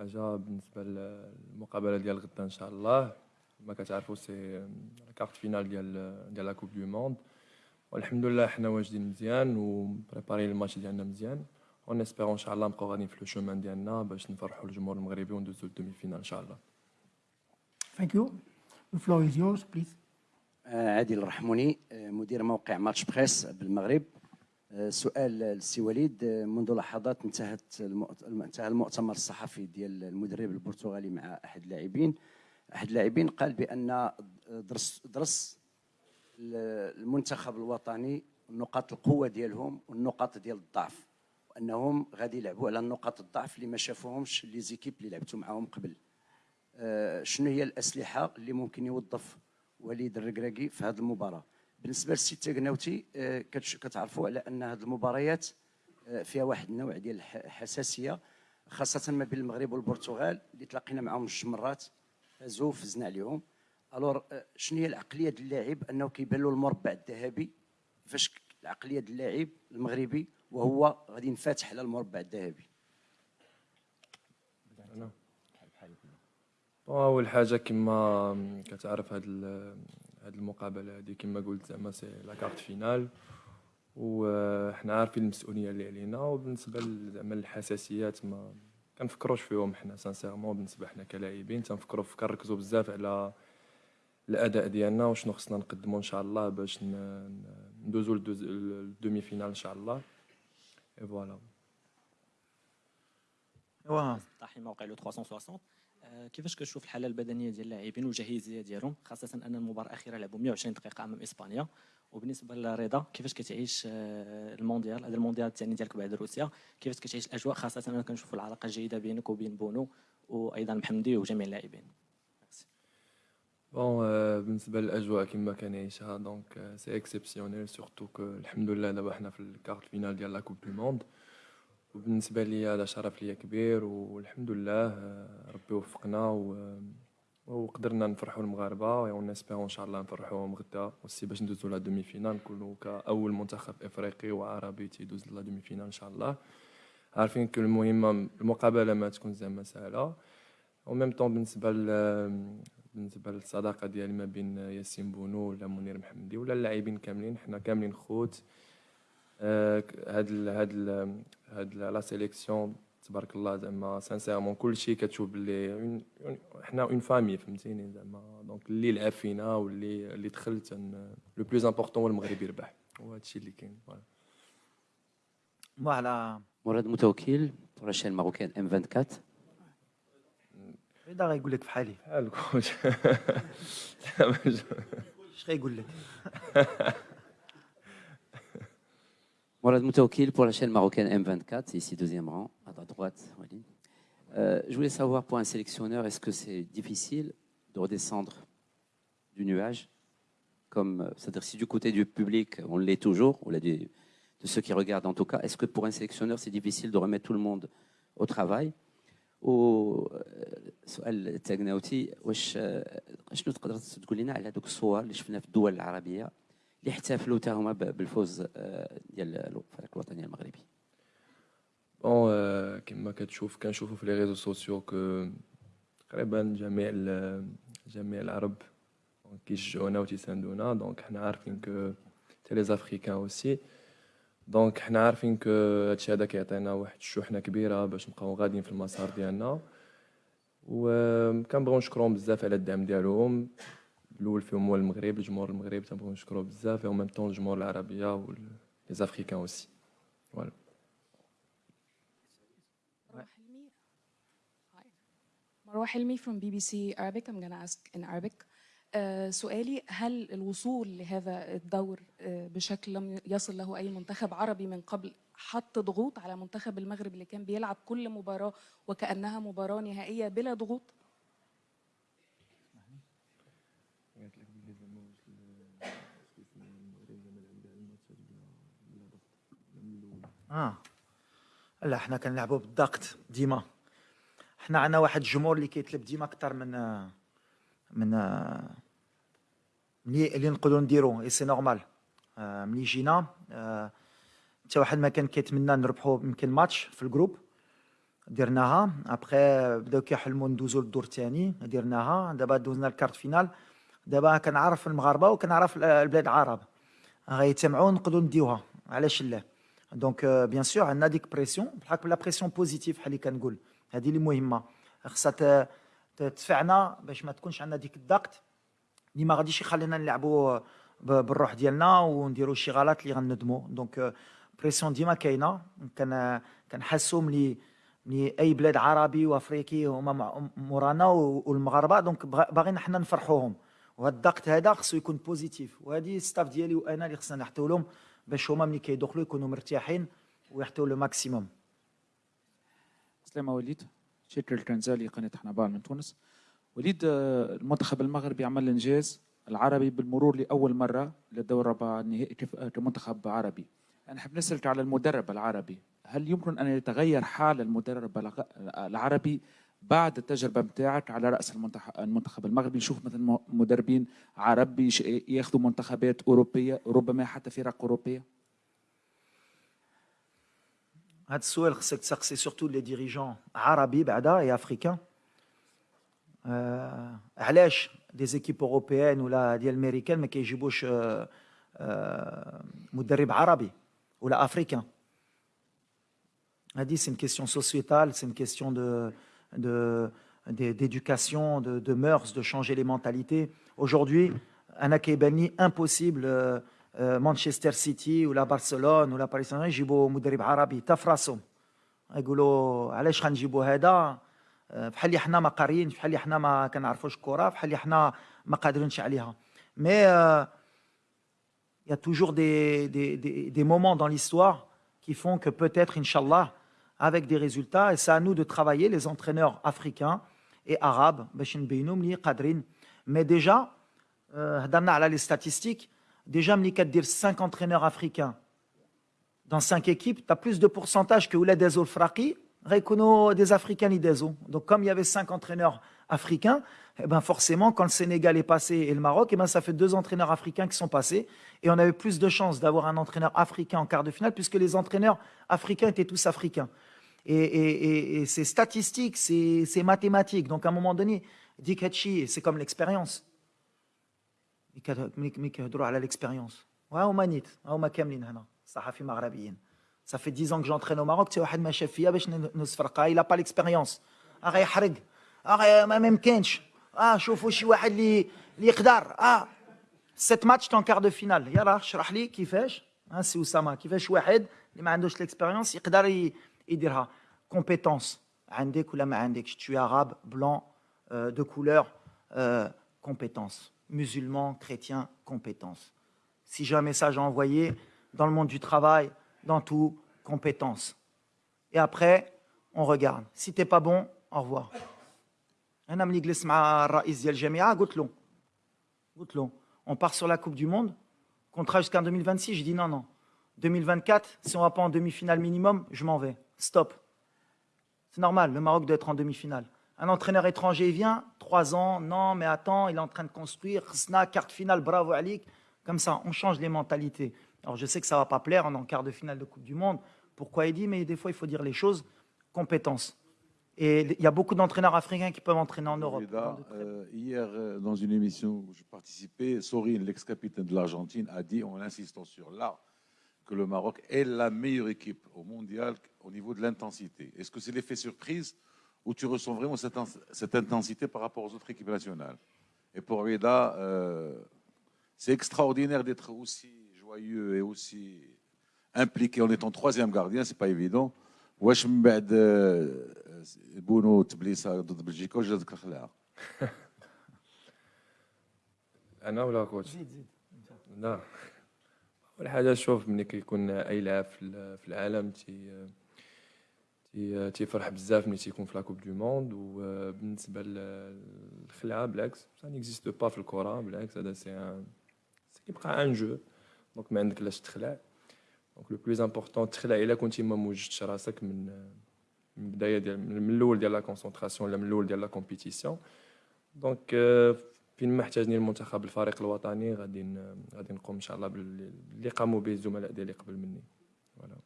حاجة بالنسبة للمقابلة ديال غدا إن شاء الله. كما كتعرفوا c'est quart de finale ديال ديال la Coupe du monde والحمد لله حنا واجدين مزيان و préparé الماتش ديالنا مزيان. en espérant إن شاء الله نبقاو غاديين في le chemin ديالنا باش نفرحوا الجمهور المغربي وندوزو لل demi-finale إن شاء الله. Thank you. The floor is yours, please. عادل الرحموني مدير موقع ماتش بريس بالمغرب. سؤال للسي وليد. منذ لحظات انتهت انتهى المؤتمر الصحفي ديال المدرب البرتغالي مع أحد اللاعبين. أحد اللاعبين قال بأن درس درس المنتخب الوطني نقاط القوة ديالهم والنقاط ديال الضعف وأنهم غادي يلعبوا على نقاط الضعف اللي ما شافوهمش لي زيكيب اللي لعبتوا معاهم قبل. آه، شنو هي الأسلحة اللي ممكن يوظف وليد الركراكي في هذه المباراة؟ بالنسبة للسي تاكناوتي آه، كتعرفوا على أن هذه المباريات آه، فيها واحد النوع ديال الحساسيه خاصة ما بين المغرب والبرتغال اللي تلاقينا معهم جوج مرات فازوا فزنا عليهم. alors شنو هي العقلية ديال اللاعب؟ أنه كيبان له المربع الذهبي فاش العقلية ديال اللاعب المغربي وهو غادي ينفتح على المربع الذهبي. أول حاجة كما كتعرف هاد هاد المقابلة هادي. كما قلت زعما c'est la quart de finale. وحنا عارفين المسؤولية اللي علينا. وبالنسبة زعما الحساسيات ما كنفكروش فيهم حنا sincèrement. بالنسبة حنا كلاعبين تنفكروا كنركزوا بزاف على الأداء ديالنا وشنو خصنا نقدموا إن شاء الله باش ندوزو لل demi-finale إن شاء الله. et voilà ايوا طاحي موقع لو 360 آه، كيفاش كتشوف الحالة البدنية ديال اللاعبين والجاهزية ديالهم خاصة أن المباراة الأخيرة لعبوا 120 دقيقة أمام إسبانيا؟ وبالنسبة لرضا كيفاش كتعيش آه، المونديال؟ هذا المونديال الثاني ديالك بعد روسيا. كيفاش كتعيش الأجواء خاصة أنا كنشوف العلاقة الجيدة بينك وبين بونو وأيضا محمدي وجميع اللاعبين. bon euh, بالنسبة للأجواء كما كنعيشها donc c'est exceptionnel surtout que الحمد لله دابا حنا في ال quart de finale ديال la coupe du monde وبالنسبة لي هذا شرف ليا كبير والحمد لله آه، ربي وفقنا و وقدرنا نفرحوا المغاربة و n'espérons إن شاء الله نفرحوهم غدا و aussi باش ندوزو la demi-finale نكونوا كأول منتخب إفريقي وعربي تيدوز la demi-finale إن شاء الله. عارفين كل المهمه المقابلة ما تكون زعما سهلة. و même temps بالنسبة بالنسبة للصداقة ديالي ما بين ياسين بونو ولا منير محمدي ولا اللاعبين كاملين حنا كاملين خوت. هاد هاد هاد la sélection تبارك الله زعما sincèrement كلشي كتشوف بلي حنا une famille فهمتيني؟ زعما donc اللي لعب فينا واللي اللي دخل le plus important هو المغرب يربح وهذا الشيء اللي كاين voilà. مراد متوكل رشان ماروكان ام 24 هذا غيقول لك بحالي بحالك اش غيقول لك؟ Mourad Moutaoukil pour la chaîne marocaine M24, ici deuxième rang, à droite. Euh, je voulais savoir pour un sélectionneur, est-ce que c'est difficile de redescendre du nuage comme euh, C'est-à-dire si du côté du public, on l'est toujours, ou de ceux qui regardent en tout cas, est-ce que pour un sélectionneur, c'est difficile de remettre tout le monde au travail وسؤال التاغناوتي واش شنو تقدر تقول لنا على هذوك الصور اللي شفنا في الدول العربيه اللي احتفلوا حتى هما بالفوز آه، ديال الفريق الوطني المغربي. bon euh, كما كتشوف كنشوفوا في les réseaux sociaux que تقريبا جميع جميع العرب كيشجعونا وتيساندونا donc حنا عارفين que تي les Africains aussi donc حنا عارفين que هادشي هذا كيعطينا واحد الشحنة كبيرة باش نبقاو غاديين في المسار ديالنا. و كنبغيو نشكرهم بزاف على الدعم ديالهم. الأول فيهم هو المغرب الجمهور المغربي تنبغيو نشكروه بزاف و même temps الجمهور العربية و les Africains aussi voilà مروه حلمي from BBC Arabic. I'm gonna ask in Arabic. uh, سؤالي هل الوصول لهذا الدور uh, بشكل لم يصل له أي منتخب عربي من قبل حط ضغوط على منتخب المغرب اللي كان بيلعب كل مباراة وكأنها مباراة نهائية بلا ضغوط؟ آه. لا حنا كنلعبوا بالضغط ديما. حنا عندنا واحد الجمهور اللي كيطلب ديما أكثر من من ملي اللي نقدروا نديرو et c'est normal. ملي جينا حتى واحد ما كان كيتمنى نربحوا يمكن ماتش في ال groupe درناها. ابخي بداو كيحلموا ندوزو للدور الثاني درناها. دابا دوزنا ال quart de finale. دابا كنعرف المغاربة وكنعرف البلاد العرب. غيتجمعوا نقدروا نديوها. علاش لا؟ donc bien sûr عندنا ديك pression بحال la pression positive بحال اللي كنقول هذه اللي مهمة. خاصها تدفعنا باش ما تكونش عندنا ديك الضغط اللي ما غاديش يخلينا نلعبوا بالروح ديالنا ونديروا شي غلط اللي غندموا donc pression ديما كاينة. كان كنحسوا ملي ملي أي بلاد عربي وأفريقي هما مورانا والمغاربة. donc باغيين حنا نفرحوهم. وهذا الضغط هذا خصو يكون positif وهذه staff ديالي وأنا اللي خصنا نحطوا لهم باش هما ملي كيدخلوا يكونوا مرتاحين ويحطوا le maximum. سلامة وليد شكر الكنزالي قناة حنبال من تونس. وليد المنتخب المغربي عمل إنجاز العربي بالمرور لأول مرة للدور الربع النهائي كمنتخب عربي. أنا حاب نسألك على المدرب العربي. هل يمكن أن يتغير حال المدرب العربي بعد التجربة بتاعك على رأس المنتخب المغربي نشوف مثلا مدربين عرب ياخذوا منتخبات أوروبية ربما حتى فرق أوروبية. هذا السؤال خصك تسقسي surtout les dirigeants عربي بعدا et africains آه علاش دي زيكيب اوروبيان ولا ديال الامريكان ما كيجيبوش آه آه مدرب عربي ولا افريكان هذه سي كيستيون سوسيتال سي كيستيون دو d'éducation, de, de, mœurs, de changer les mentalités. Aujourd'hui, un Akebani, impossible. Euh, euh, Manchester City ou la Barcelone ou la Paris Saint-Germain يجيبوا مدرب عربي تفراسهم يقولوا علاش غنجيبوا هذا بحال اللي حنا ما قاريينش بحال اللي حنا ما كنعرفوش الكره بحال اللي حنا ما قادرينش عليها مي il y a toujours des, des, des, des moments dans l'histoire qui font que peut-être, Inch'Allah, avec des résultats. Et c'est à nous de travailler, les entraîneurs africains et arabes, mais déjà, euh, les statistiques, déjà, 5 entraîneurs africains dans 5 équipes, tu as plus de pourcentage que des Fraki, des Africains Donc, comme il y avait 5 entraîneurs africains, eh ben forcément, quand le Sénégal est passé et le Maroc, eh ben ça fait deux entraîneurs africains qui sont passés. Et on avait plus de chances d'avoir un entraîneur africain en quart de finale, puisque les entraîneurs africains étaient tous africains Et, c'est statistique, c'est mathématique. Donc à un moment donné, Dick c'est comme l'expérience. l'expérience. Ça fait 10 ans que j'entraîne au Maroc, il n'a pas l'expérience. Même Kench. Ah, شوفوا شي واحد اللي اللي يقدر اه ست ماتش تاع كار دو فينال يلا اشرح لي كيفاش ها سي اسامه كيفاش واحد اللي ما عندوش ليكسبيريونس يقدر يديرها compétences. Tu es arabe, blanc, euh, de couleur, euh, compétences. Musulman, chrétien, compétences. Si j'ai un message à envoyer, dans le monde du travail, dans tout, compétences. Et après, on regarde. Si t'es pas bon, au revoir. On part sur la Coupe du Monde, contrat jusqu'en 2026, je dis non, non. 2024, si on ne va pas en demi-finale minimum, je m'en vais. Stop c'est normal, le Maroc doit être en demi-finale. Un entraîneur étranger vient, trois ans, non, mais attends, il est en train de construire, Sna, carte finale, bravo Ali. Comme ça, on change les mentalités. Alors je sais que ça ne va pas plaire, on est en quart de finale de Coupe du Monde. Pourquoi il dit? Mais des fois, il faut dire les choses. Compétence. Et il y a beaucoup d'entraîneurs africains qui peuvent entraîner en Europe. Euh, hier, euh, dans une émission où je participais, Sorin, l'ex-capitaine de l'Argentine, a dit, en insistant sur l'art, que le Maroc est la meilleure équipe au mondial au niveau de l'intensité. Est-ce que c'est l'effet surprise ou tu ressens vraiment cette, cette, intensité par rapport aux autres équipes nationales Et pour Reda, euh, c'est extraordinaire d'être aussi joyeux et aussi impliqué en étant troisième gardien, c'est pas évident. واش من بعد بونو تبليسه ضد بلجيكا واش جاتك الخلاعه؟ انا ولا كوتش؟ زيد زيد لا اول حاجة شوف ملي كيكون اي لاعب في العالم تي تي تيفرح بزاف ملي تيكون في la coupe du monde وبالنسبه للخلعة بالعكس ça n'existe pas في الكرة بالعكس هذا c'est un c'est كيبقى un jeu donc ما عندك لاش تخلع. دونك le plus important تخلع إلا كنتي ما موجدتش راسك من البدايه ديال من الأول ديال la concentration ولا من الأول ديال la compétition donc فين ما احتاجني المنتخب الفريق الوطني غادي غادي نقوم إن شاء الله باللي قاموا به الزملاء ديالي قبل مني. فوالا